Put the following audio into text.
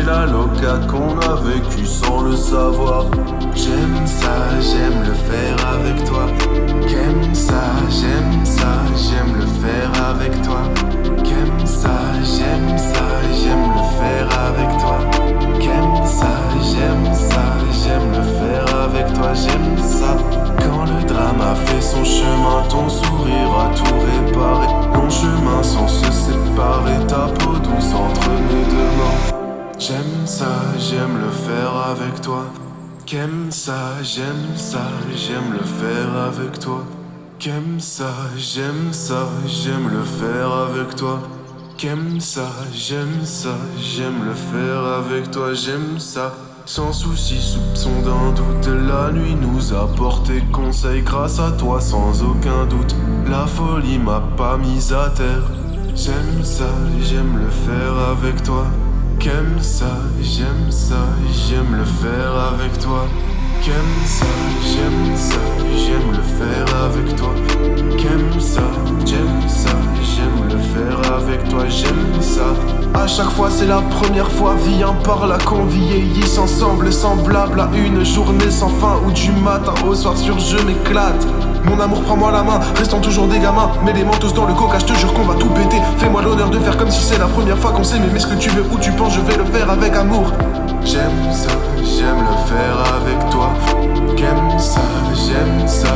tracas qu'on a vécu sans le savoir. J'aime ça, j'aime le faire avec toi. J'aime ça, j'aime ça, j'aime le faire avec toi. J'aime ça, j'aime ça, j'aime le faire avec toi. J'aime ça, j'aime ça, j'aime le faire avec toi. J'aime ça. Quand le drame a fait son chemin, ton sourire J'aime ça, j'aime le faire avec toi. J'aime ça, j'aime ça, j'aime le faire avec toi. J'aime ça, j'aime ça, j'aime le faire avec toi. J'aime ça, j'aime ça, j'aime le faire avec toi, j'aime ça. Sans souci, soupçon d'un doute, la nuit nous a porté conseil grâce à toi sans aucun doute. La folie m'a pas mise à terre. J'aime ça, j'aime le faire avec toi. J'aime ça, j'aime ça, j'aime le faire avec toi. J'aime ça, j'aime ça, j'aime le faire avec toi. Chaque fois c'est la première fois, viens par là qu'on vieillisse ensemble, semblable à une journée sans fin où du matin au soir sur je m'éclate. Mon amour, prends-moi la main, restons toujours des gamins. Mets les mentos dans le coca, je te jure qu'on va tout péter. Fais-moi l'honneur de faire comme si c'est la première fois qu'on s'aime. Mais ce que tu veux, où tu penses, je vais le faire avec amour. J'aime ça, j'aime le faire avec toi. J'aime ça, j'aime ça,